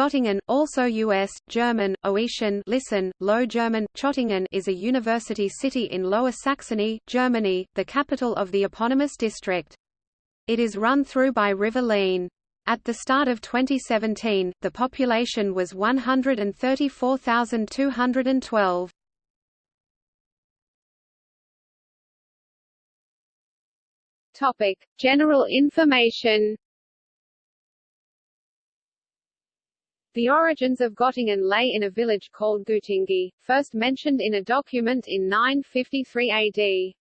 Göttingen, also U.S., German, Oetian listen, Low German, Chottingen is a university city in Lower Saxony, Germany, the capital of the eponymous district. It is run through by River Leine. At the start of 2017, the population was 134,212. Topic: General information. The origins of Göttingen lay in a village called Gutingi, first mentioned in a document in 953 AD.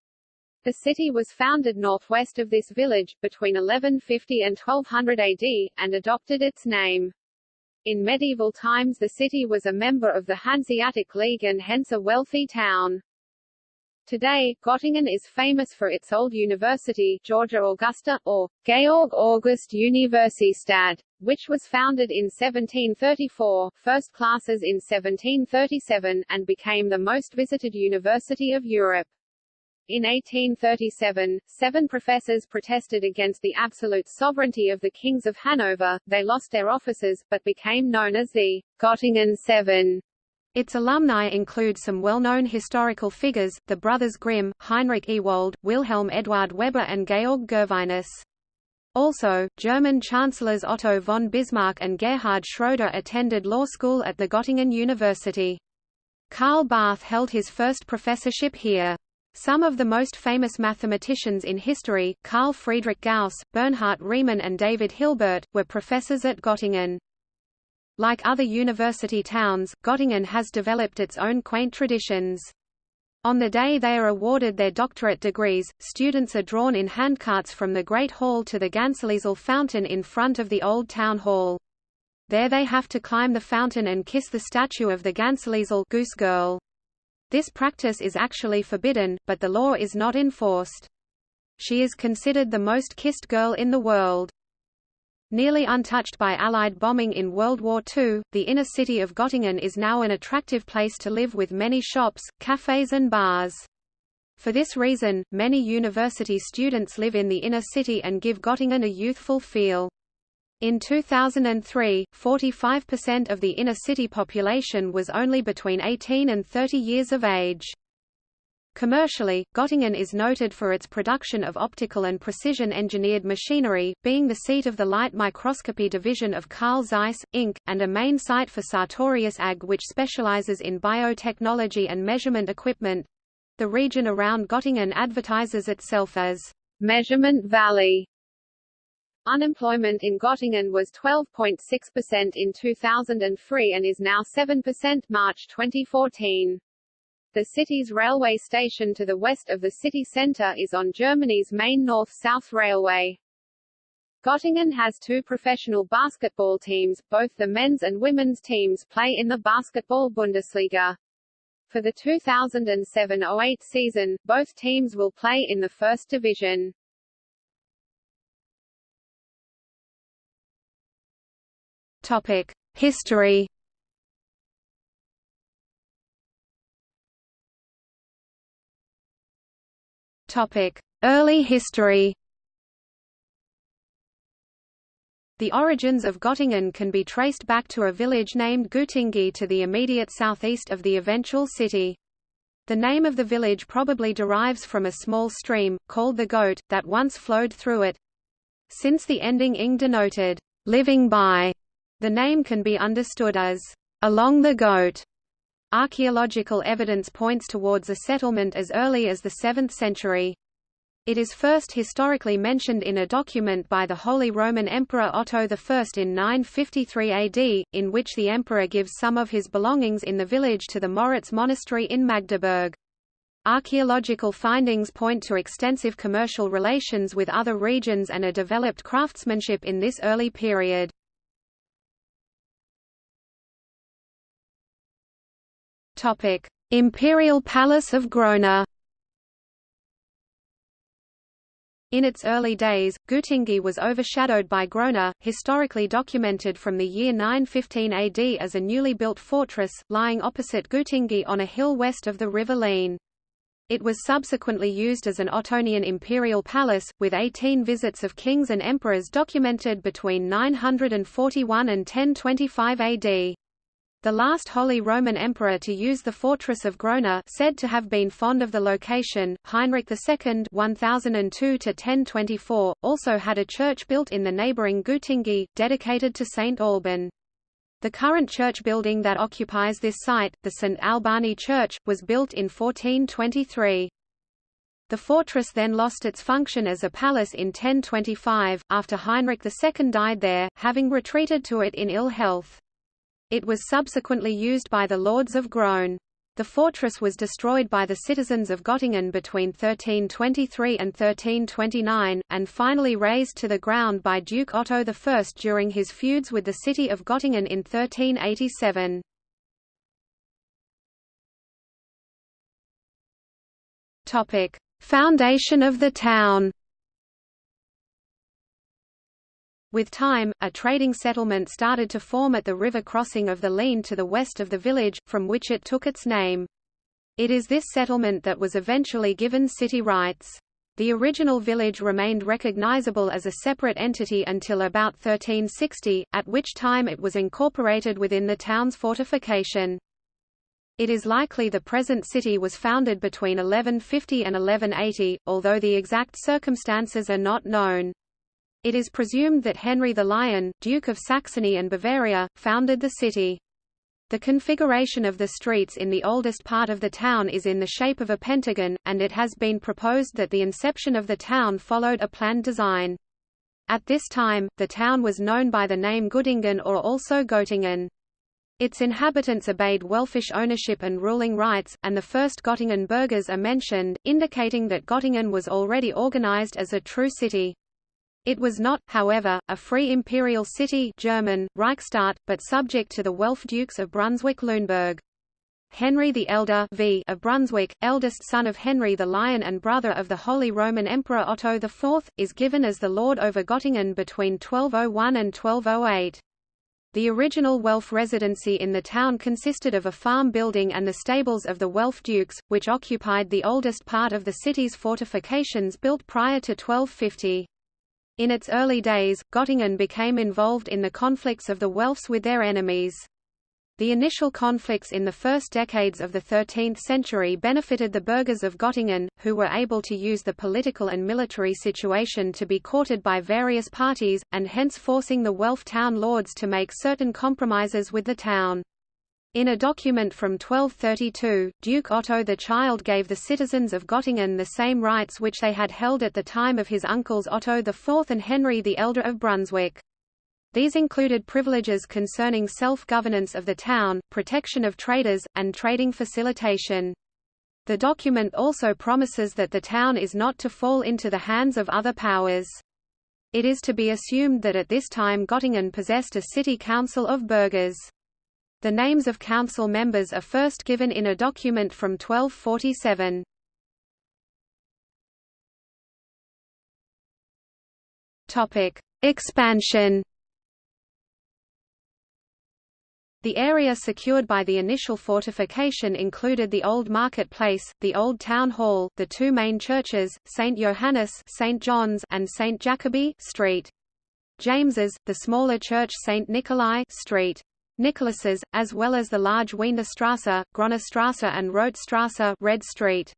The city was founded northwest of this village, between 1150 and 1200 AD, and adopted its name. In medieval times the city was a member of the Hanseatic League and hence a wealthy town. Today, Göttingen is famous for its old university Georgia Augusta, or Georg August Universität, which was founded in 1734, first classes in 1737, and became the most visited university of Europe. In 1837, seven professors protested against the absolute sovereignty of the kings of Hanover, they lost their offices, but became known as the Göttingen Seven. Its alumni include some well-known historical figures, the brothers Grimm, Heinrich Ewald, Wilhelm Eduard Weber and Georg Gervinus. Also, German chancellors Otto von Bismarck and Gerhard Schroeder attended law school at the Göttingen University. Karl Barth held his first professorship here. Some of the most famous mathematicians in history, Carl Friedrich Gauss, Bernhard Riemann and David Hilbert, were professors at Göttingen. Like other university towns, Göttingen has developed its own quaint traditions. On the day they are awarded their doctorate degrees, students are drawn in handcarts from the Great Hall to the Gänseliesel fountain in front of the Old Town Hall. There they have to climb the fountain and kiss the statue of the Gänseliesel goose girl. This practice is actually forbidden, but the law is not enforced. She is considered the most kissed girl in the world. Nearly untouched by Allied bombing in World War II, the inner city of Göttingen is now an attractive place to live with many shops, cafes and bars. For this reason, many university students live in the inner city and give Göttingen a youthful feel. In 2003, 45% of the inner city population was only between 18 and 30 years of age. Commercially, Göttingen is noted for its production of optical and precision-engineered machinery, being the seat of the light microscopy division of Carl Zeiss, Inc., and a main site for Sartorius AG which specializes in biotechnology and measurement equipment. The region around Göttingen advertises itself as Measurement Valley. Unemployment in Göttingen was 12.6% in 2003 and is now 7% March 2014. The city's railway station to the west of the city centre is on Germany's main north-south railway. Göttingen has two professional basketball teams, both the men's and women's teams play in the Basketball Bundesliga. For the 2007–08 season, both teams will play in the first division. Topic: History Early history. The origins of Göttingen can be traced back to a village named Gutingi to the immediate southeast of the eventual city. The name of the village probably derives from a small stream, called the Gote, that once flowed through it. Since the ending ing denoted, living by, the name can be understood as, along the Gote. Archaeological evidence points towards a settlement as early as the 7th century. It is first historically mentioned in a document by the Holy Roman Emperor Otto I in 953 AD, in which the emperor gives some of his belongings in the village to the Moritz monastery in Magdeburg. Archaeological findings point to extensive commercial relations with other regions and a developed craftsmanship in this early period. Topic: Imperial Palace of Grona. In its early days, Gutingi was overshadowed by Grona, historically documented from the year 915 AD as a newly built fortress, lying opposite Gutingi on a hill west of the river Leine. It was subsequently used as an Ottonian imperial palace, with 18 visits of kings and emperors documented between 941 and 1025 AD. The last Holy Roman Emperor to use the fortress of Grona said to have been fond of the location, Heinrich II 1002 also had a church built in the neighbouring Gutingi, dedicated to Saint Alban. The current church building that occupies this site, the St. Albani Church, was built in 1423. The fortress then lost its function as a palace in 1025, after Heinrich II died there, having retreated to it in ill health. It was subsequently used by the lords of Grone. The fortress was destroyed by the citizens of Göttingen between 1323 and 1329, and finally razed to the ground by Duke Otto I during his feuds with the city of Göttingen in 1387. Foundation of the town With time, a trading settlement started to form at the river crossing of the Leine to the west of the village, from which it took its name. It is this settlement that was eventually given city rights. The original village remained recognizable as a separate entity until about 1360, at which time it was incorporated within the town's fortification. It is likely the present city was founded between 1150 and 1180, although the exact circumstances are not known. It is presumed that Henry the Lion, Duke of Saxony and Bavaria, founded the city. The configuration of the streets in the oldest part of the town is in the shape of a pentagon, and it has been proposed that the inception of the town followed a planned design. At this time, the town was known by the name Göttingen or also Göttingen. Its inhabitants obeyed Welfish ownership and ruling rights, and the first Göttingen burghers are mentioned, indicating that Göttingen was already organized as a true city. It was not, however, a free imperial city German, Reichsstadt, but subject to the Welf dukes of Brunswick-Luneburg. Henry the Elder v of Brunswick, eldest son of Henry the Lion and brother of the Holy Roman Emperor Otto IV, is given as the lord over Göttingen between 1201 and 1208. The original Welf residency in the town consisted of a farm building and the stables of the Welf dukes, which occupied the oldest part of the city's fortifications built prior to 1250. In its early days, Göttingen became involved in the conflicts of the Welfs with their enemies. The initial conflicts in the first decades of the 13th century benefited the burghers of Göttingen, who were able to use the political and military situation to be courted by various parties, and hence forcing the Welf town lords to make certain compromises with the town. In a document from 1232, Duke Otto the Child gave the citizens of Göttingen the same rights which they had held at the time of his uncles Otto IV and Henry the Elder of Brunswick. These included privileges concerning self-governance of the town, protection of traders, and trading facilitation. The document also promises that the town is not to fall into the hands of other powers. It is to be assumed that at this time Göttingen possessed a city council of burghers. The names of council members are first given in a document from 1247. Topic: Expansion. The area secured by the initial fortification included the old market place, the old town hall, the two main churches, St. Johannes St. John's and St. Jacobi Street. James's, the smaller church St. Nikolai Street. Nicholas's, as well as the large Wienerstrasse, Gronestrasse and Rotstrasse Red Street.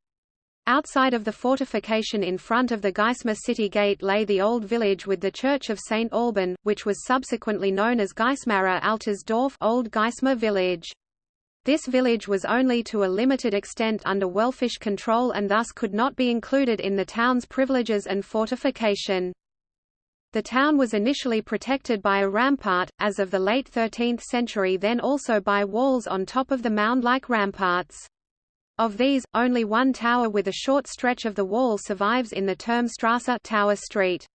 Outside of the fortification in front of the Geismar city gate lay the old village with the church of St. Alban, which was subsequently known as Geismarer Altes Dorf Old Geismar village. This village was only to a limited extent under Welfish control and thus could not be included in the town's privileges and fortification. The town was initially protected by a rampart, as of the late 13th century then also by walls on top of the mound-like ramparts. Of these, only one tower with a short stretch of the wall survives in the Turmstrasse Tower Street.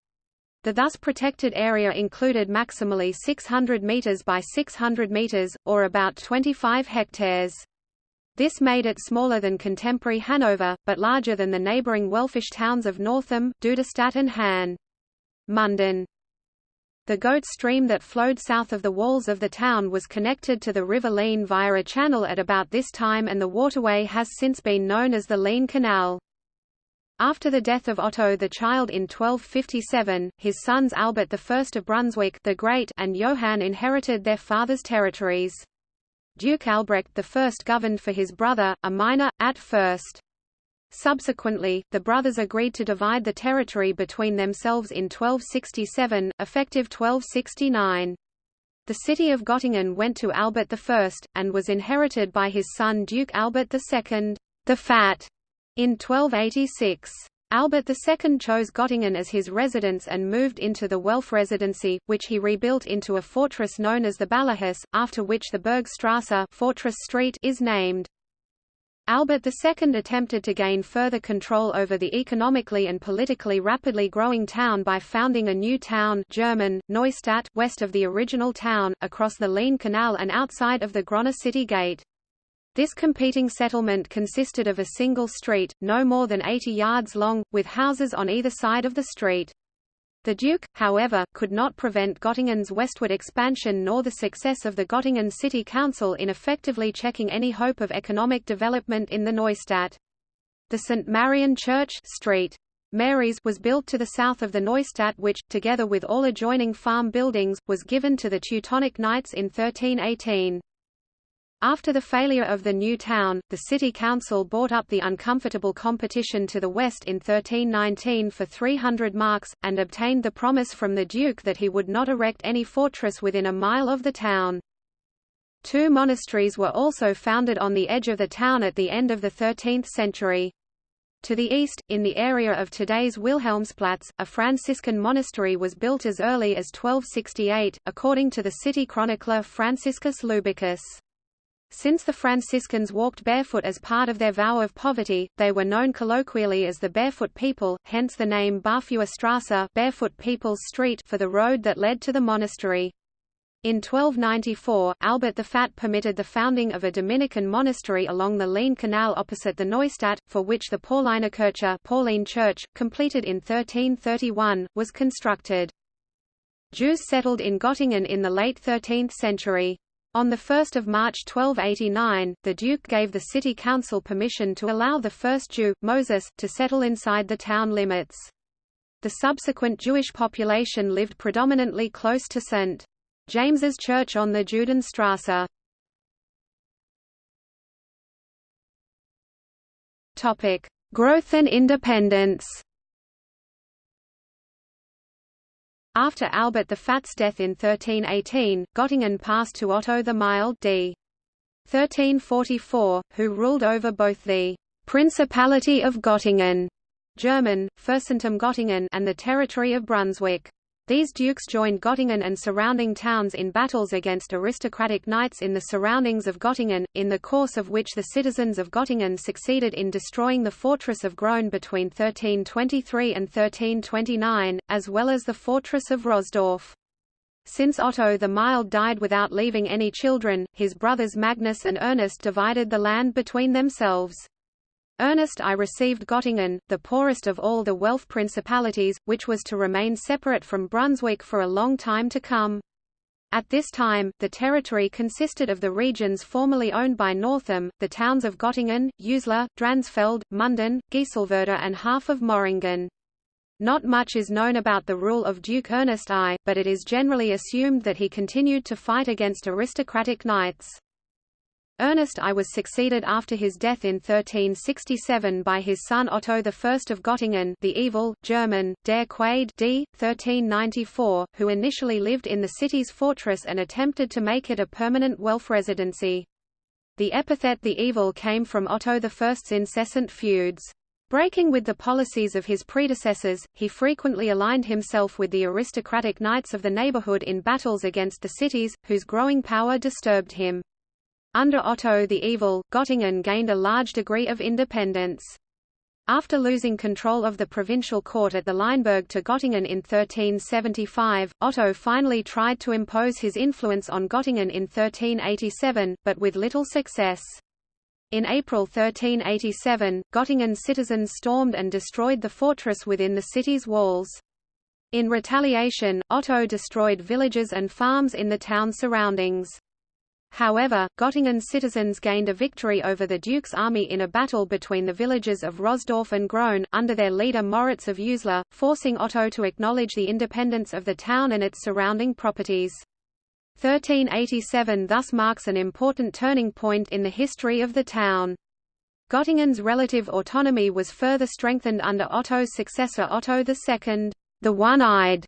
The thus protected area included maximally 600 meters by 600 meters, or about 25 hectares. This made it smaller than contemporary Hanover, but larger than the neighboring Welfish towns of Northeim, Duderstadt and Hann. Munden The Gote stream that flowed south of the walls of the town was connected to the river Leine via a channel at about this time and the waterway has since been known as the Leine Canal. After the death of Otto the Child in 1257, his sons Albert I of Brunswick the Great and Johann inherited their father's territories. Duke Albrecht I governed for his brother, a minor, at first. Subsequently, the brothers agreed to divide the territory between themselves in 1267, effective 1269. The city of Göttingen went to Albert I, and was inherited by his son Duke Albert II, the Fat, in 1286. Albert II chose Göttingen as his residence and moved into the Welf residency, which he rebuilt into a fortress known as the Ballerhus, after which the Burgstrasse Fortress Street is named. Albert II attempted to gain further control over the economically and politically rapidly growing town by founding a new town German, Neustadt west of the original town, across the Leine Canal and outside of the Grona city gate. This competing settlement consisted of a single street, no more than 80 yards long, with houses on either side of the street. The Duke, however, could not prevent Göttingen's westward expansion nor the success of the Göttingen City Council in effectively checking any hope of economic development in the Neustadt. The St. Marian Church Street. Mary's was built to the south of the Neustadt which, together with all adjoining farm buildings, was given to the Teutonic Knights in 1318. After the failure of the new town, the city council bought up the uncomfortable competition to the west in 1319 for 300 marks, and obtained the promise from the duke that he would not erect any fortress within a mile of the town. Two monasteries were also founded on the edge of the town at the end of the 13th century. To the east, in the area of today's Wilhelmsplatz, a Franciscan monastery was built as early as 1268, according to the city chronicler Franciscus Lubecus. Since the Franciscans walked barefoot as part of their vow of poverty, they were known colloquially as the Barefoot People, hence the name Barfußerstraße Barefoot People's Street for the road that led to the monastery. In 1294, Albert the Fat permitted the founding of a Dominican monastery along the Leine Canal opposite the Neustadt, for which the Paulinerkirche Pauline Church, completed in 1331, was constructed. Jews settled in Göttingen in the late 13th century. On 1 March 1289, the Duke gave the city council permission to allow the first Jew, Moses, to settle inside the town limits. The subsequent Jewish population lived predominantly close to St. James's Church on the Judenstrasse. Growth and independence After Albert the Fat's death in 1318, Göttingen passed to Otto the Mild d. 1344, who ruled over both the Principality of Göttingen German, Fürstentum Göttingen and the territory of Brunswick. These dukes joined Göttingen and surrounding towns in battles against aristocratic knights in the surroundings of Göttingen, in the course of which the citizens of Göttingen succeeded in destroying the fortress of Grone between 1323 and 1329, as well as the fortress of Rosdorf. Since Otto the Mild died without leaving any children, his brothers Magnus and Ernest divided the land between themselves. Ernest I received Göttingen, the poorest of all the Welf principalities, which was to remain separate from Brunswick for a long time to come. At this time, the territory consisted of the regions formerly owned by Northeim, the towns of Göttingen, Uslar, Dransfeld, Munden, Gieselwerder and half of Moringen. Not much is known about the rule of Duke Ernest I, but it is generally assumed that he continued to fight against aristocratic knights. Ernest I was succeeded after his death in 1367 by his son Otto I of Göttingen the evil, German, der Quade d. 1394, who initially lived in the city's fortress and attempted to make it a permanent Welf residency. The epithet the evil came from Otto I's incessant feuds. Breaking with the policies of his predecessors, he frequently aligned himself with the aristocratic knights of the neighborhood in battles against the cities, whose growing power disturbed him. Under Otto the Evil, Göttingen gained a large degree of independence. After losing control of the provincial court at the Leineburg to Göttingen in 1375, Otto finally tried to impose his influence on Göttingen in 1387, but with little success. In April 1387, Göttingen citizens stormed and destroyed the fortress within the city's walls. In retaliation, Otto destroyed villages and farms in the town surroundings. However, Göttingen citizens gained a victory over the Duke's army in a battle between the villages of Rosdorf and Grone, under their leader Moritz of Uslar, forcing Otto to acknowledge the independence of the town and its surrounding properties. 1387 thus marks an important turning point in the history of the town. Gottingen's relative autonomy was further strengthened under Otto's successor Otto II, the One-Eyed,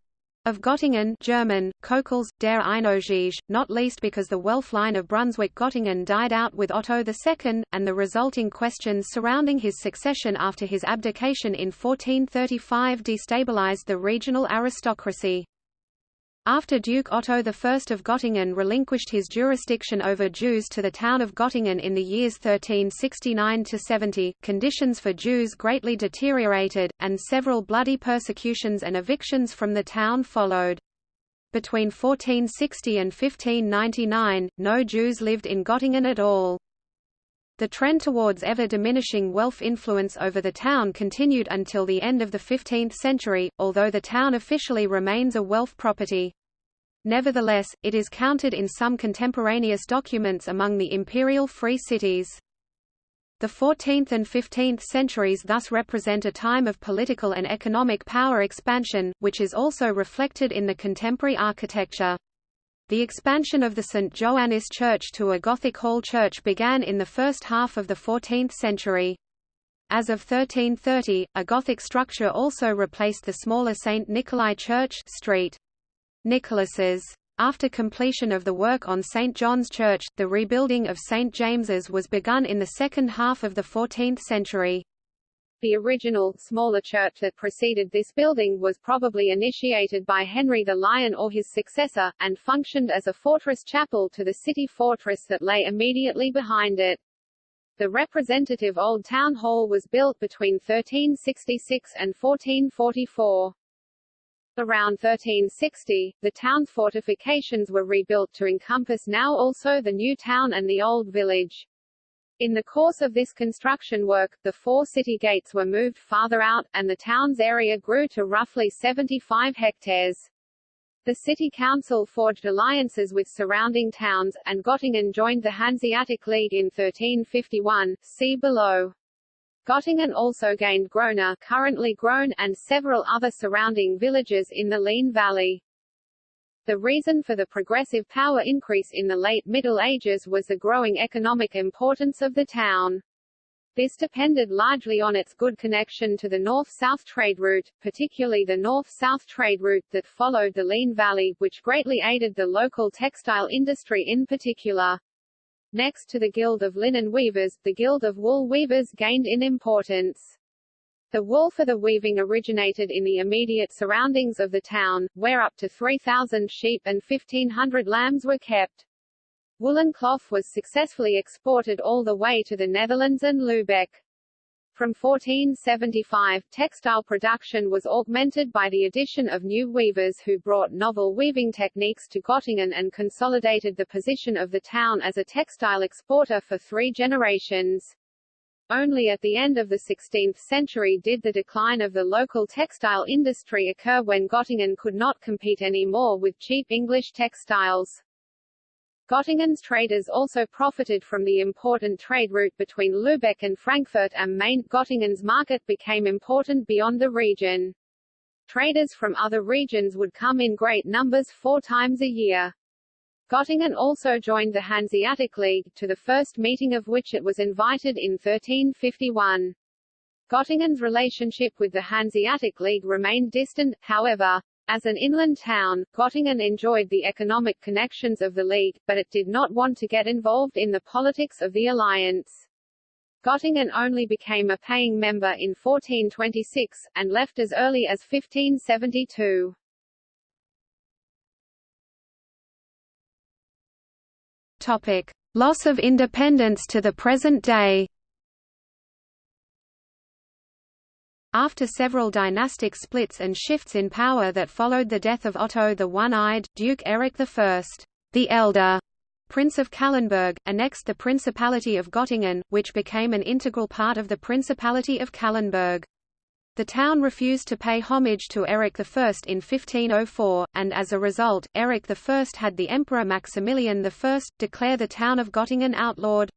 of Göttingen German, Cocles, der Einäugige, not least because the Welf line of Brunswick-Göttingen died out with Otto II, and the resulting questions surrounding his succession after his abdication in 1435 destabilized the regional aristocracy. After Duke Otto I of Göttingen relinquished his jurisdiction over Jews to the town of Göttingen in the years 1369–70, conditions for Jews greatly deteriorated, and several bloody persecutions and evictions from the town followed. Between 1460 and 1599, no Jews lived in Göttingen at all. The trend towards ever-diminishing Welf influence over the town continued until the end of the 15th century, although the town officially remains a Welf property. Nevertheless, it is counted in some contemporaneous documents among the imperial free cities. The 14th and 15th centuries thus represent a time of political and economic power expansion, which is also reflected in the contemporary architecture. The expansion of the St. Johannis Church to a Gothic hall church began in the first half of the 14th century. As of 1330, a Gothic structure also replaced the smaller St. Nikolai Church Street. Nicholas's. After completion of the work on St. John's Church, the rebuilding of St. James's was begun in the second half of the 14th century. The original, smaller church that preceded this building was probably initiated by Henry the Lion or his successor, and functioned as a fortress chapel to the city fortress that lay immediately behind it. The representative Old Town Hall was built between 1366 and 1444. Around 1360, the town's fortifications were rebuilt to encompass now also the new town and the old village. In the course of this construction work, the four city gates were moved farther out, and the town's area grew to roughly 75 hectares. The city council forged alliances with surrounding towns, and Göttingen joined the Hanseatic League in 1351, see below. Göttingen also gained Grona currently Grone and several other surrounding villages in the Leine Valley. The reason for the progressive power increase in the late Middle Ages was the growing economic importance of the town. This depended largely on its good connection to the north-south trade route, particularly the north-south trade route that followed the Leine Valley, which greatly aided the local textile industry in particular. Next to the Guild of Linen Weavers, the Guild of Wool Weavers gained in importance. The wool for the weaving originated in the immediate surroundings of the town, where up to 3,000 sheep and 1,500 lambs were kept. Woolen cloth was successfully exported all the way to the Netherlands and Lübeck. From 1475, textile production was augmented by the addition of new weavers who brought novel weaving techniques to Göttingen and consolidated the position of the town as a textile exporter for three generations. Only at the end of the 16th century did the decline of the local textile industry occur when Göttingen could not compete anymore with cheap English textiles. Göttingen's traders also profited from the important trade route between Lübeck and Frankfurt am Main. Göttingen's market became important beyond the region. Traders from other regions would come in great numbers four times a year. Göttingen also joined the Hanseatic League, to the first meeting of which it was invited in 1351. Göttingen's relationship with the Hanseatic League remained distant, however. As an inland town, Göttingen enjoyed the economic connections of the League, but it did not want to get involved in the politics of the alliance. Göttingen only became a paying member in 1426, and left as early as 1572. Topic. Loss of independence to the present day After several dynastic splits and shifts in power that followed the death of Otto the One-Eyed, Duke Eric I, the Elder, Prince of Calenberg, annexed the Principality of Göttingen, which became an integral part of the Principality of Calenberg. The town refused to pay homage to Eric I in 1504, and as a result, Eric I had the Emperor Maximilian I declare the town of Gottingen outlawed.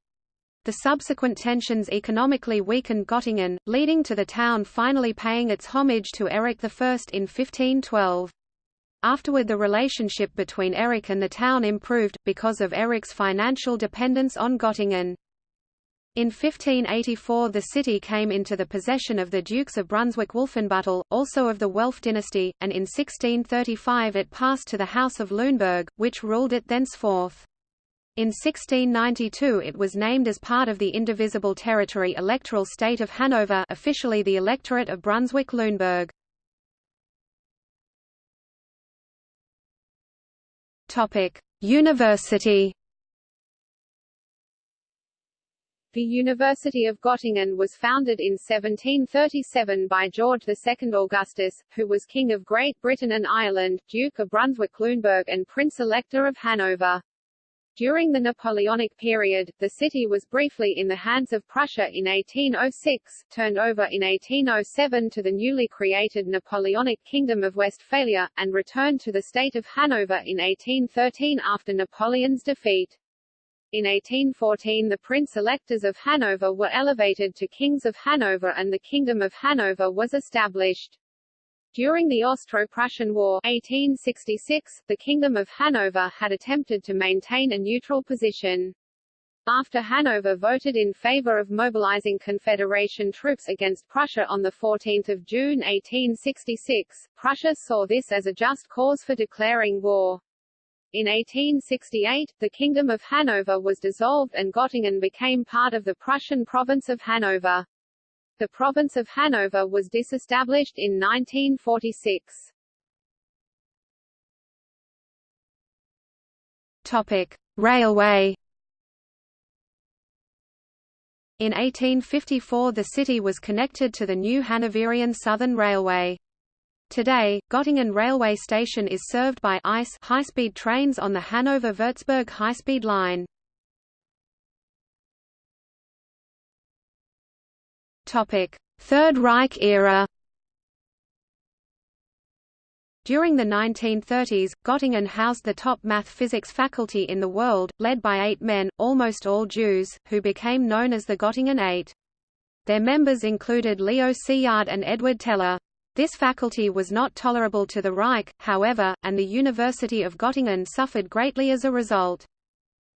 The subsequent tensions economically weakened Gottingen, leading to the town finally paying its homage to Eric I in 1512. Afterward the relationship between Eric and the town improved, because of Eric's financial dependence on Gottingen. In 1584 the city came into the possession of the Dukes of Brunswick-Wolfenbüttel, also of the Welf dynasty, and in 1635 it passed to the House of Lüneburg, which ruled it thenceforth. In 1692 it was named as part of the indivisible territory electoral state of Hanover officially the electorate of Brunswick-Lüneburg. University The University of Göttingen was founded in 1737 by George II Augustus, who was King of Great Britain and Ireland, Duke of Brunswick-Luneburg and Prince-Elector of Hanover. During the Napoleonic period, the city was briefly in the hands of Prussia in 1806, turned over in 1807 to the newly created Napoleonic Kingdom of Westphalia, and returned to the state of Hanover in 1813 after Napoleon's defeat. In 1814 the prince-electors of Hanover were elevated to kings of Hanover and the Kingdom of Hanover was established. During the Austro-Prussian War 1866, the Kingdom of Hanover had attempted to maintain a neutral position. After Hanover voted in favor of mobilizing Confederation troops against Prussia on 14 June 1866, Prussia saw this as a just cause for declaring war. In 1868, the Kingdom of Hanover was dissolved and Göttingen became part of the Prussian province of Hanover. The province of Hanover was disestablished in 1946. Topic: Railway In 1854 the city was connected to the new Hanoverian Southern Railway. Today, Göttingen railway station is served by ICE high-speed trains on the Hanover-Würzburg high-speed line. Third Reich era. During the 1930s, Göttingen housed the top math-physics faculty in the world, led by eight men, almost all Jews, who became known as the Göttingen Eight. Their members included Leo Szilard and Edward Teller. This faculty was not tolerable to the Reich, however, and the University of Göttingen suffered greatly as a result.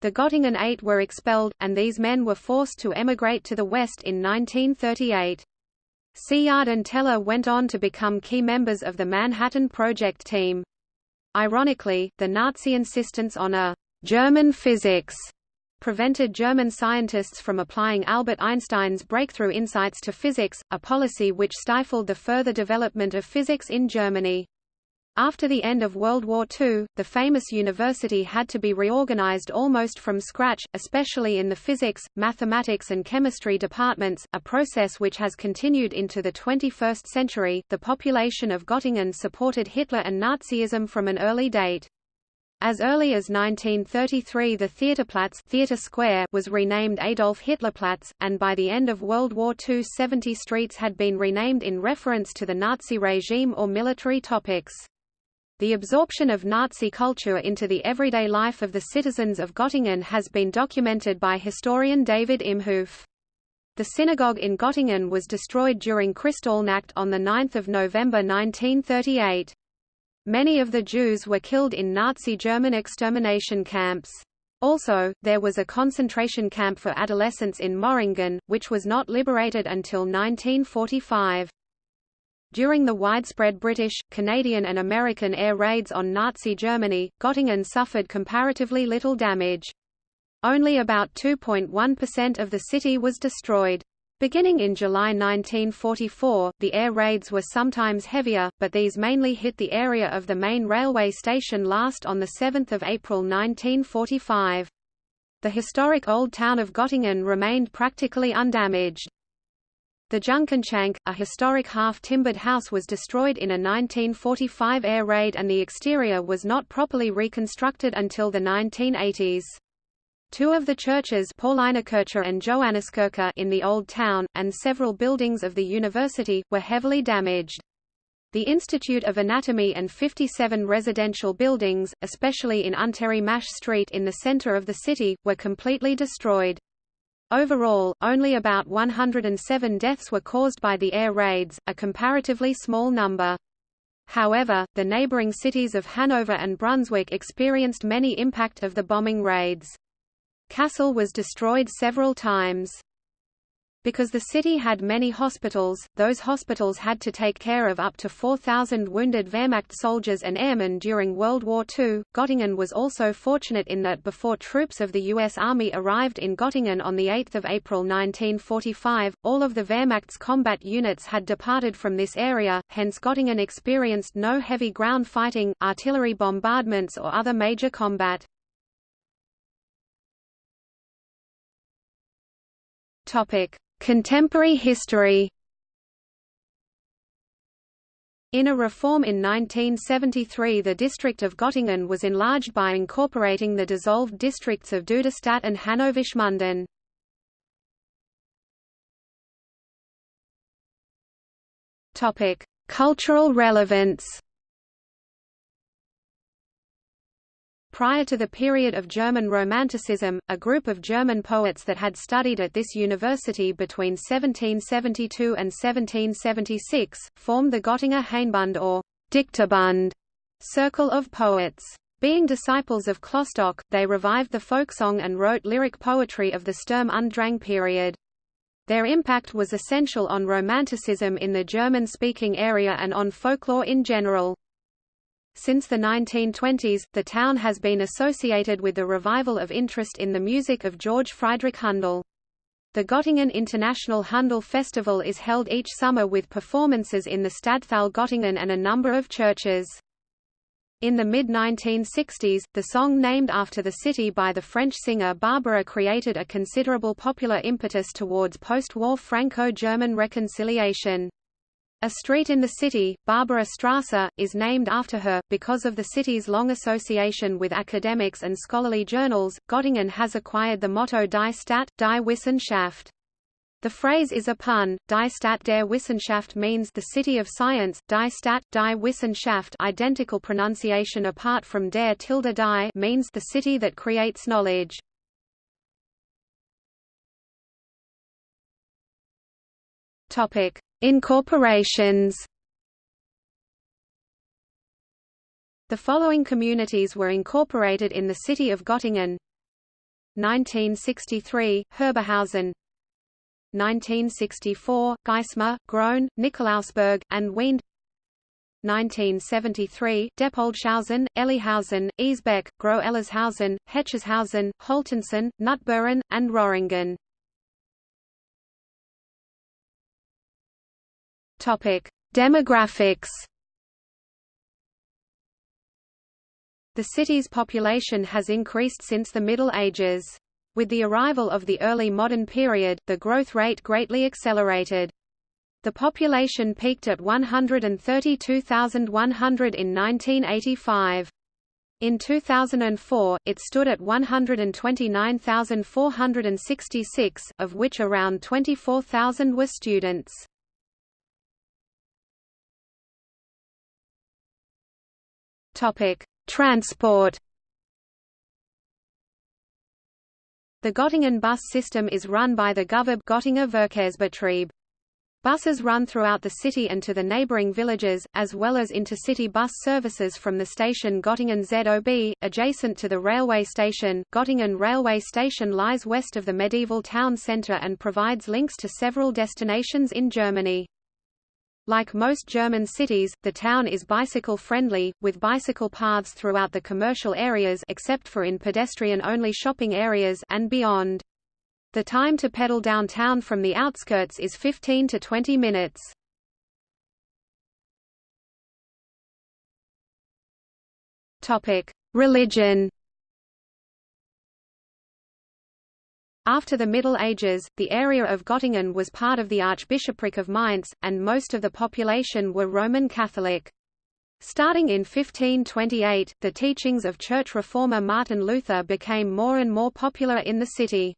The Göttingen Eight were expelled, and these men were forced to emigrate to the West in 1938. Szilard and Teller went on to become key members of the Manhattan Project team. Ironically, the Nazi insistence on a «German physics» prevented German scientists from applying Albert Einstein's breakthrough insights to physics, a policy which stifled the further development of physics in Germany. After the end of World War II, the famous university had to be reorganized almost from scratch, especially in the physics, mathematics and chemistry departments, a process which has continued into the 21st century. The population of Göttingen supported Hitler and Nazism from an early date. As early as 1933 the Theaterplatz Theater Square was renamed Adolf Hitlerplatz, and by the end of World War II 70 streets had been renamed in reference to the Nazi regime or military topics. The absorption of Nazi culture into the everyday life of the citizens of Göttingen has been documented by historian David Imhoof. The synagogue in Göttingen was destroyed during Kristallnacht on 9 November 1938. Many of the Jews were killed in Nazi German extermination camps. Also, there was a concentration camp for adolescents in Moringen, which was not liberated until 1945. During the widespread British, Canadian and American air raids on Nazi Germany, Göttingen suffered comparatively little damage. Only about 2.1% of the city was destroyed. Beginning in July 1944, the air raids were sometimes heavier, but these mainly hit the area of the main railway station last on 7 April 1945. The historic old town of Göttingen remained practically undamaged. The Junkernschänke, a historic half-timbered house was destroyed in a 1945 air raid and the exterior was not properly reconstructed until the 1980s. Two of the churches Paulinerkirche and Johanniskirche in the Old Town, and several buildings of the university, were heavily damaged. The Institute of Anatomy and 57 residential buildings, especially in Untere Masch Street in the center of the city, were completely destroyed. Overall, only about 107 deaths were caused by the air raids, a comparatively small number. However, the neighboring cities of Hanover and Brunswick experienced many impact of the bombing raids. Kassel was destroyed several times. Because the city had many hospitals, those hospitals had to take care of up to 4,000 wounded Wehrmacht soldiers and airmen during World War II. Göttingen was also fortunate in that before troops of the U.S. Army arrived in Göttingen on 8 April 1945, all of the Wehrmacht's combat units had departed from this area, hence Göttingen experienced no heavy ground fighting, artillery bombardments or other major combat. Topic. Contemporary history In a reform in 1973 the district of Göttingen was enlarged by incorporating the dissolved districts of Duderstadt and Hannoversch-Münden. Cultural relevance Prior to the period of German Romanticism, a group of German poets that had studied at this university between 1772 and 1776, formed the Göttinger Hainbund or Dichterbund circle of poets. Being disciples of Klopstock, they revived the folksong and wrote lyric poetry of the Sturm und Drang period. Their impact was essential on Romanticism in the German-speaking area and on folklore in general. Since the 1920s, the town has been associated with the revival of interest in the music of George Friedrich Handel. The Göttingen International Handel Festival is held each summer with performances in the Stadthalle Göttingen and a number of churches. In the mid-1960s, the song named after the city by the French singer Barbara created a considerable popular impetus towards post-war Franco-German reconciliation. A street in the city, Barbara Strasse, is named after her. Because of the city's long association with academics and scholarly journals, Göttingen has acquired the motto Die Stadt, die Wissen schafft. The phrase is a pun. Die Stadt der Wissenschaft means the city of science. Die Stadt, die Wissen schafft, identical pronunciation apart from der tilde die, means the city that creates knowledge. Topic: Incorporations. The following communities were incorporated in the city of Göttingen. 1963, Herberhausen. 1964, Geismar, Grone, Nikolausberg, and Weende 1973, Deppoldshausen, Elliehausen, Esebeck, Groß-Ellershausen, Hetjershausen, Holtensen, Knutbühren, and Roringen Topic: Demographics. The city's population has increased since the Middle Ages. With the arrival of the early modern period, the growth rate greatly accelerated. The population peaked at 132,100 in 1985. In 2004, it stood at 129,466, of which around 24,000 were students. Transport. The Göttingen bus system is run by the Guvab Göttinger Verkehrsbetrieb. Buses run throughout the city and to the neighboring villages, as well as intercity bus services from the station Göttingen ZOB, adjacent to the railway station. Göttingen railway station lies west of the medieval town centre and provides links to several destinations in Germany. Like most German cities, the town is bicycle-friendly, with bicycle paths throughout the commercial areas except for in pedestrian-only shopping areas and beyond. The time to pedal downtown from the outskirts is 15 to 20 minutes. Religion After the Middle Ages, the area of Göttingen was part of the Archbishopric of Mainz, and most of the population were Roman Catholic. Starting in 1528, the teachings of church reformer Martin Luther became more and more popular in the city.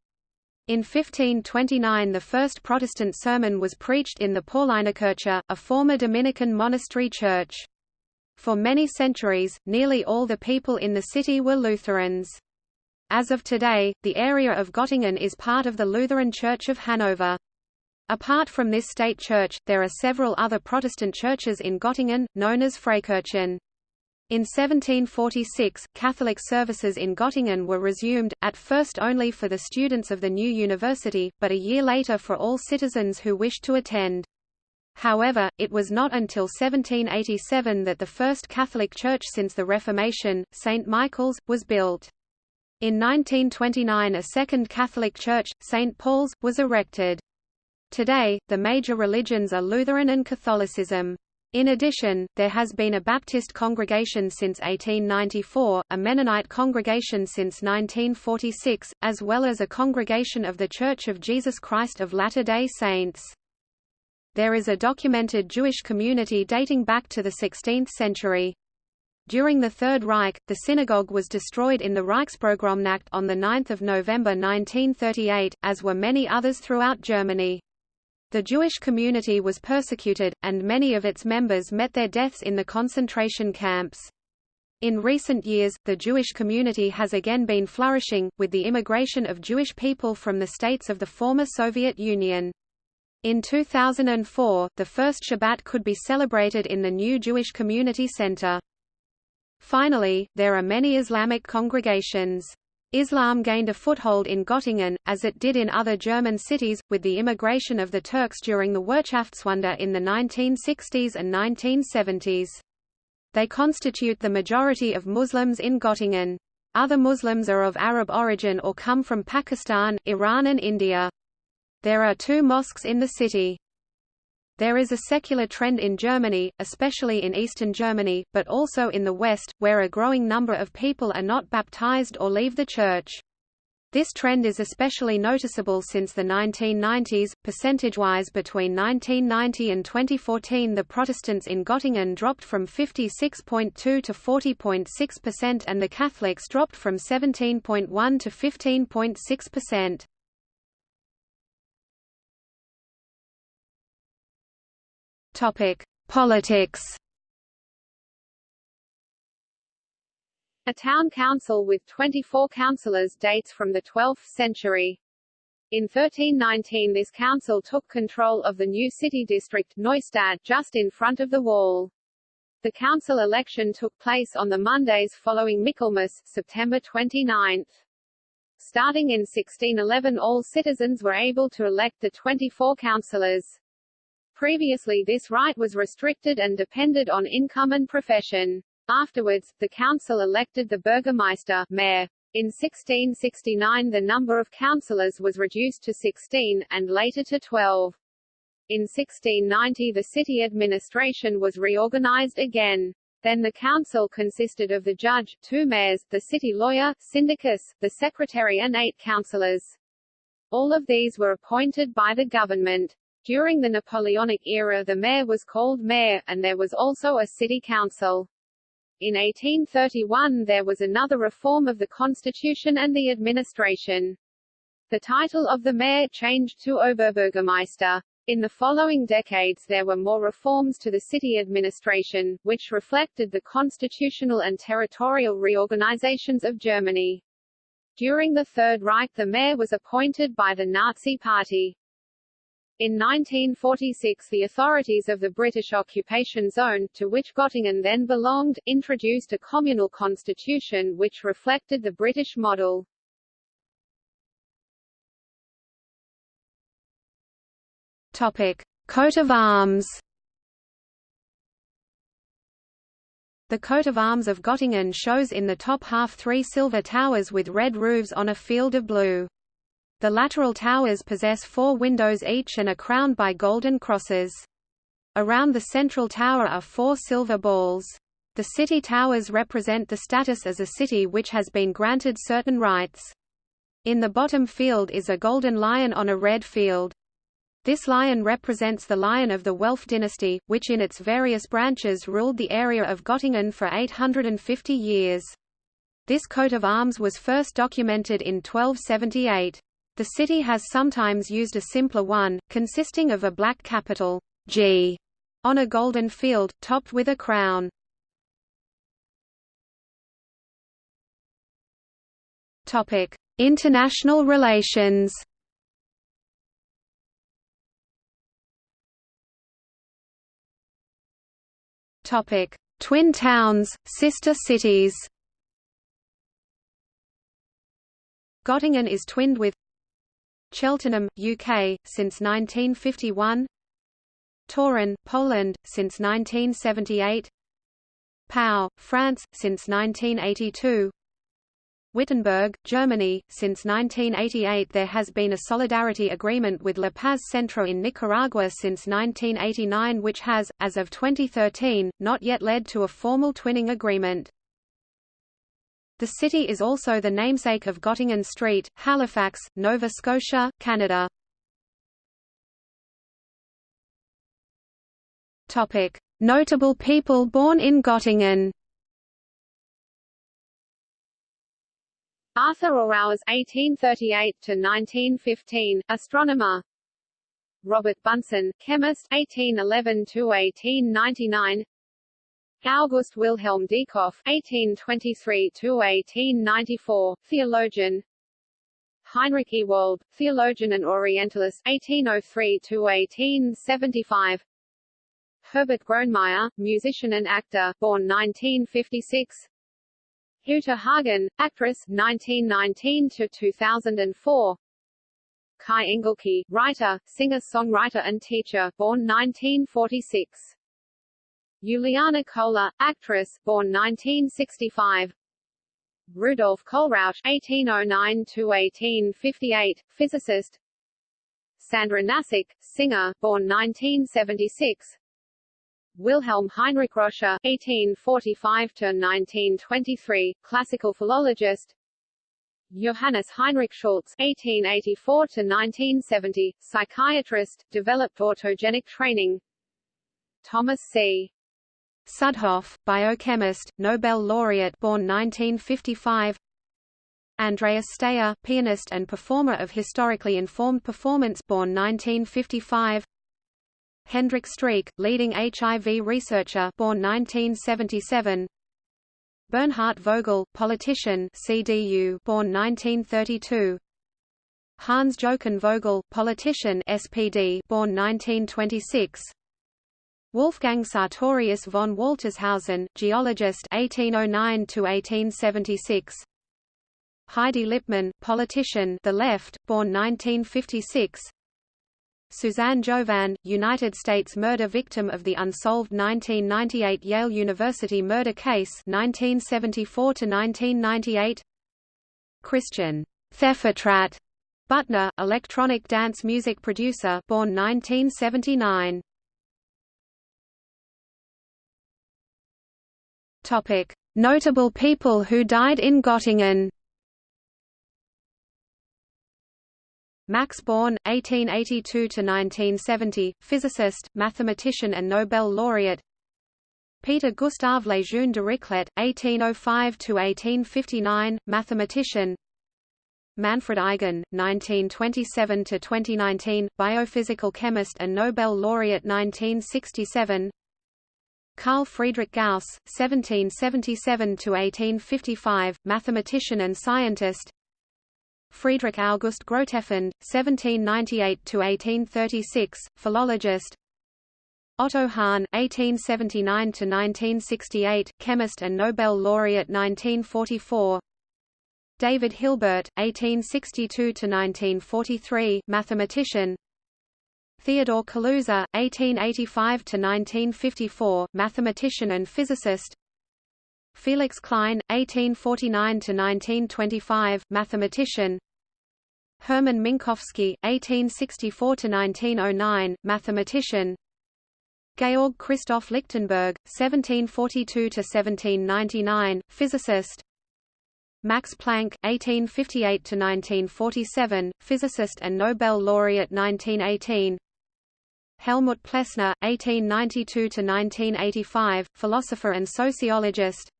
In 1529 the first Protestant sermon was preached in the Paulinerkirche, a former Dominican monastery church. For many centuries, nearly all the people in the city were Lutherans. As of today, the area of Göttingen is part of the Lutheran Church of Hanover. Apart from this state church, there are several other Protestant churches in Göttingen, known as Freikirchen. In 1746, Catholic services in Göttingen were resumed, at first only for the students of the new university, but a year later for all citizens who wished to attend. However, it was not until 1787 that the first Catholic church since the Reformation, St. Michael's, was built. In 1929 a second Catholic church, St. Paul's, was erected. Today, the major religions are Lutheran and Catholicism. In addition, there has been a Baptist congregation since 1894, a Mennonite congregation since 1946, as well as a congregation of The Church of Jesus Christ of Latter-day Saints. There is a documented Jewish community dating back to the 16th century. During the Third Reich, the synagogue was destroyed in the Reichspogromnacht on 9 November 1938, as were many others throughout Germany. The Jewish community was persecuted, and many of its members met their deaths in the concentration camps. In recent years, the Jewish community has again been flourishing, with the immigration of Jewish people from the states of the former Soviet Union. In 2004, the first Shabbat could be celebrated in the new Jewish Community Center. Finally, there are many Islamic congregations. Islam gained a foothold in Göttingen, as it did in other German cities, with the immigration of the Turks during the Wirtschaftswunder in the 1960s and 1970s. They constitute the majority of Muslims in Göttingen. Other Muslims are of Arab origin or come from Pakistan, Iran and India. There are two mosques in the city. There is a secular trend in Germany, especially in eastern Germany, but also in the West, where a growing number of people are not baptized or leave the church. This trend is especially noticeable since the 1990s. Percentage-wise between 1990 and 2014 the Protestants in Göttingen dropped from 56.2 to 40.6% and the Catholics dropped from 17.1 to 15.6%. Topic: Politics. A town council with 24 councillors dates from the 12th century. In 1319 this council took control of the new city district Neustadt just in front of the wall. The council election took place on the Mondays following Michaelmas, September 29. Starting in 1611 all citizens were able to elect the 24 councillors. Previously this right was restricted and depended on income and profession. Afterwards, the council elected the burgomeister mayor. In 1669 the number of councillors was reduced to 16, and later to 12. In 1690 the city administration was reorganized again. Then the council consisted of the judge, two mayors, the city lawyer, syndicus, the secretary and eight councillors. All of these were appointed by the government. During the Napoleonic era the mayor was called mayor, and there was also a city council. In 1831 there was another reform of the constitution and the administration. The title of the mayor changed to Oberbürgermeister. In the following decades there were more reforms to the city administration, which reflected the constitutional and territorial reorganizations of Germany. During the Third Reich the mayor was appointed by the Nazi Party. In 1946 the authorities of the British occupation zone, to which Göttingen then belonged, introduced a communal constitution which reflected the British model. Topic. Coat of arms The coat of arms of Göttingen shows in the top half three silver towers with red roofs on a field of blue. The lateral towers possess four windows each and are crowned by golden crosses. Around the central tower are four silver balls. The city towers represent the status as a city which has been granted certain rights. In the bottom field is a golden lion on a red field. This lion represents the lion of the Welf dynasty, which in its various branches ruled the area of Gottingen for 850 years. This coat of arms was first documented in 1278. The city has sometimes used a simpler one, consisting of a black capital G on a golden field, topped with a crown. International relations. Topic: Twin towns, sister cities. Gottingen is twinned with Cheltenham, UK, since 1951 Toruń, Poland, since 1978 Pau, France, since 1982 Wittenberg, Germany. Since 1988 there has been a solidarity agreement with La Paz Centro in Nicaragua since 1989 which has, as of 2013, not yet led to a formal twinning agreement. The city is also the namesake of Gottingen Street, Halifax, Nova Scotia, Canada. Notable people born in Gottingen. Arthur Auwers (1838–1915), astronomer. Robert Bunsen, chemist, 1811–1899. August Wilhelm Diekhoff (1823–1894), theologian. Heinrich Ewald, theologian and Orientalist, 1803–1875. Herbert Grönemeyer, musician and actor, born 1956. Uta Hagen, actress 1919 to 2004. Kai Engelke, writer, singer-songwriter and teacher, born 1946. Juliane Köhler, actress, born 1965. Rudolf Kohlrausch (1809–1858), physicist. Sandra Nasić, singer, born 1976. Wilhelm Heinrich Roscher (1845–1923), classical philologist. Johannes Heinrich Schultz (1884–1970), psychiatrist, developed autogenic training. Thomas C. Südhof, biochemist, Nobel laureate, born 1955. Andreas Staier, pianist and performer of historically informed performance, born 1955. Hendrik Streeck, leading HIV researcher born 1977 Bernhard Vogel, politician CDU born 1932 Hans Jochen Vogel, politician SPD born 1926 Wolfgang Sartorius von Waltershausen, geologist 1809 to 1876 Heidi Lippmann, politician the left, born 1956 Suzanne Jovin, United States murder victim of the unsolved 1998 Yale University murder case 1974 1998 Christian Theffertratt Butner, electronic dance music producer born 1979 Notable people who died in Gottingen Max Born, 1882–1970, physicist, mathematician and Nobel laureate. Peter Gustav Lejeune Dirichlet, 1805–1859, mathematician. Manfred Eigen, 1927–2019, biophysical chemist and Nobel laureate 1967 Carl Friedrich Gauss, 1777–1855, mathematician and scientist. Friedrich August Grotefend, 1798–1836, philologist. Otto Hahn, 1879–1968, chemist and Nobel laureate 1944 David Hilbert, 1862–1943, mathematician Theodor Kaluza, 1885–1954, mathematician and physicist. Felix Klein, 1849–1925, mathematician. Hermann Minkowski, 1864–1909, mathematician. Georg Christoph Lichtenberg, 1742–1799, physicist. Max Planck, 1858–1947, physicist and Nobel laureate 1918 Helmut Plessner, 1892–1985, philosopher and sociologist.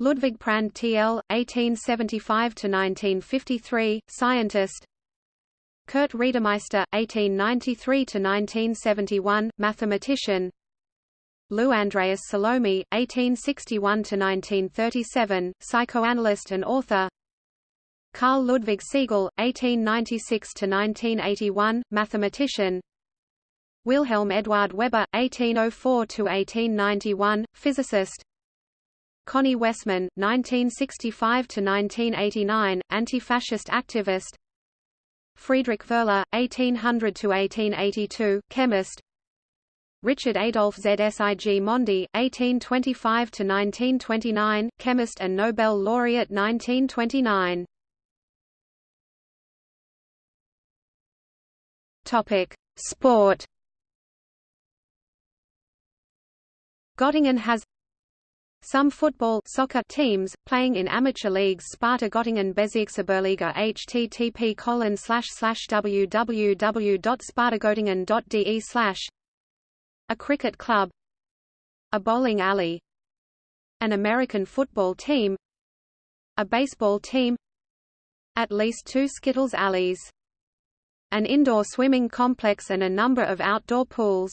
Ludwig Prandtl, TL, 1875–1953, scientist. Kurt Reidemeister, 1893–1971, mathematician. Lou Andreas Salome, 1861–1937, psychoanalyst and author. Carl Ludwig Siegel, 1896–1981, mathematician Wilhelm Eduard Weber, 1804–1891, physicist Conny Wessmann, 1965–1989, anti-fascist activist Friedrich Wöhler, 1800–1882, chemist Richard Adolf Zsigmondy, 1825–1929, chemist and Nobel laureate 1929. Topic: Sport. Göttingen has some football soccer teams, playing in amateur leagues Sparta Göttingen Bezirksliga http colon slash a cricket club a bowling alley an American football team a baseball team at least two Skittles alleys an indoor swimming complex and a number of outdoor pools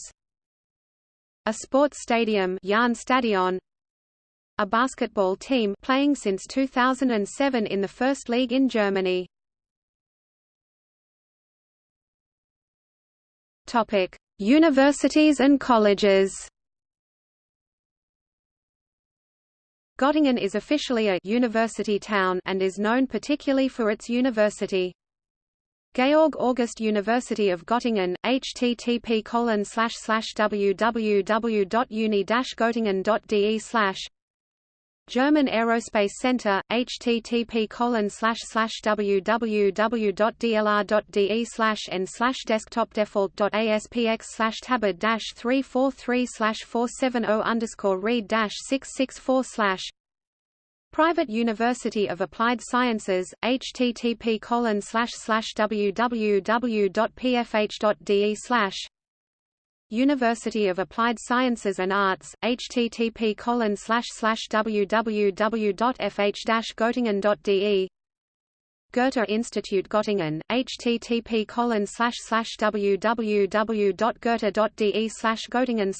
a sports stadium a basketball team playing since 2007 in the First League in Germany Topic Universities and colleges Göttingen is officially a university town and is known particularly for its university. Georg August University of Göttingen, http www.uni-göttingen.de German Aerospace Center, http www.dlr.de slash n desktopdefault.aspx tabid 343 470 read 664 Private University of Applied Sciences, http www.pfh.de University of Applied Sciences and Arts, http www.fh-gottingen.de Goethe Institute Göttingen, http www.goethe.de slash Göttingen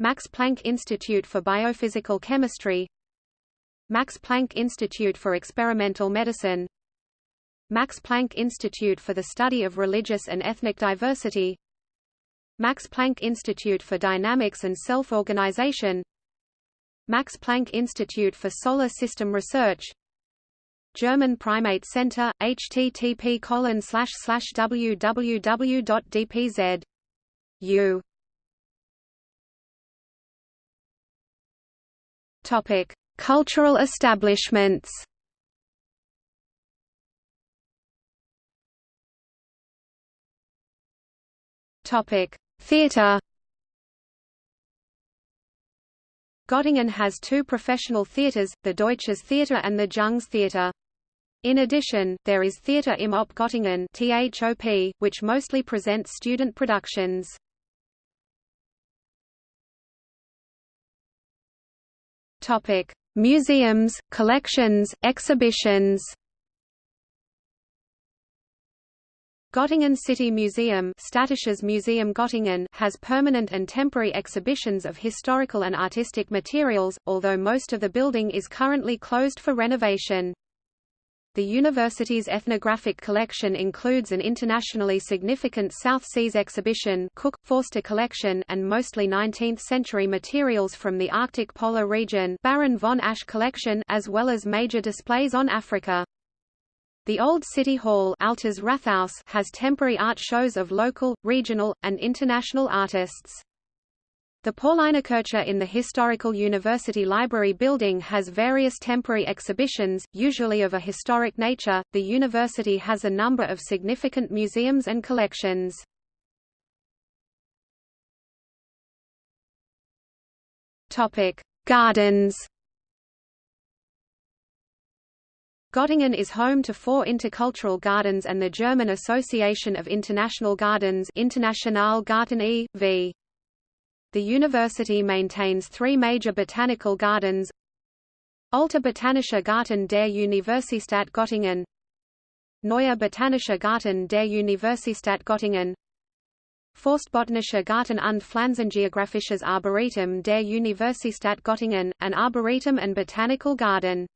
Max Planck Institute for Biophysical Chemistry Max Planck Institute for Experimental Medicine. Max Planck Institute for the Study of Religious and Ethnic Diversity. Max Planck Institute for Dynamics and Self-Organization. Max Planck Institute for Solar System Research. German Primate Center, http www.dpz.u. Topic: Cultural establishments. Theatre Göttingen has two professional theatres, the Deutsches Theater and the Junges Theater. In addition, there is Theater im Op Göttingen THOP, which mostly presents student productions. Topic: Museums, collections, exhibitions. Göttingen City Museum Städtisches Museum Göttingen has permanent and temporary exhibitions of historical and artistic materials, although most of the building is currently closed for renovation. The university's ethnographic collection includes an internationally significant South Seas exhibition Cook, Forster collection and mostly 19th-century materials from the Arctic polar region Baron von Asch collection as well as major displays on Africa. The Old City Hall Altes Rathaus has temporary art shows of local, regional, and international artists. The Paulinerkirche in the historical University Library building has various temporary exhibitions, usually of a historic nature. The university has a number of significant museums and collections. Topic: Gardens Göttingen is home to four intercultural gardens and the German Association of International Gardens International Garten e.V. The university maintains three major botanical gardens Alter Botanischer Garten der Universität Göttingen Neuer Botanischer Garten der Universität Göttingen Forstbotanischer Garten und Pflanzengeographisches Arboretum der Universität Göttingen, an arboretum and botanical garden.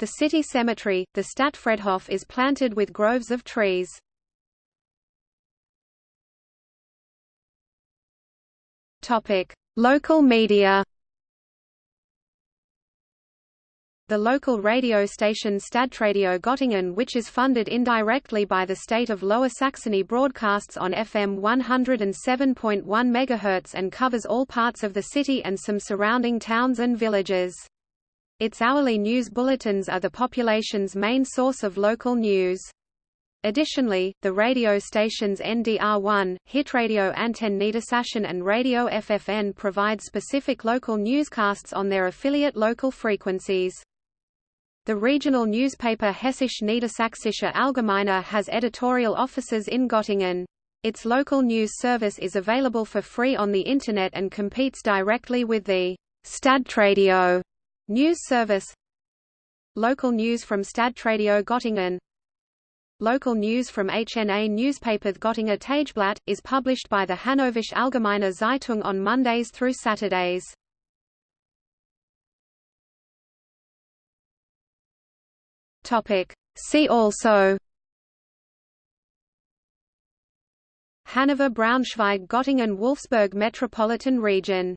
The city cemetery, the Stadtfriedhof is planted with groves of trees. Local media The local radio station Stadtradio Göttingen which is funded indirectly by the state of Lower Saxony broadcasts on FM 107.1 MHz and covers all parts of the city and some surrounding towns and villages. Its hourly news bulletins are the population's main source of local news. Additionally, the radio stations NDR1, Hitradio Antenne Niedersachsen and Radio FFN provide specific local newscasts on their affiliate local frequencies. The regional newspaper Hessisch Niedersächsische Allgemeine has editorial offices in Göttingen. Its local news service is available for free on the Internet and competes directly with the Stadtradio news service. Local news from Stadtradio Göttingen Local news from HNA newspaper Göttinger Tageblatt, is published by the Hannoversche Allgemeine Zeitung on Mondays through Saturdays. See also Hanover Braunschweig Göttingen Wolfsburg Metropolitan Region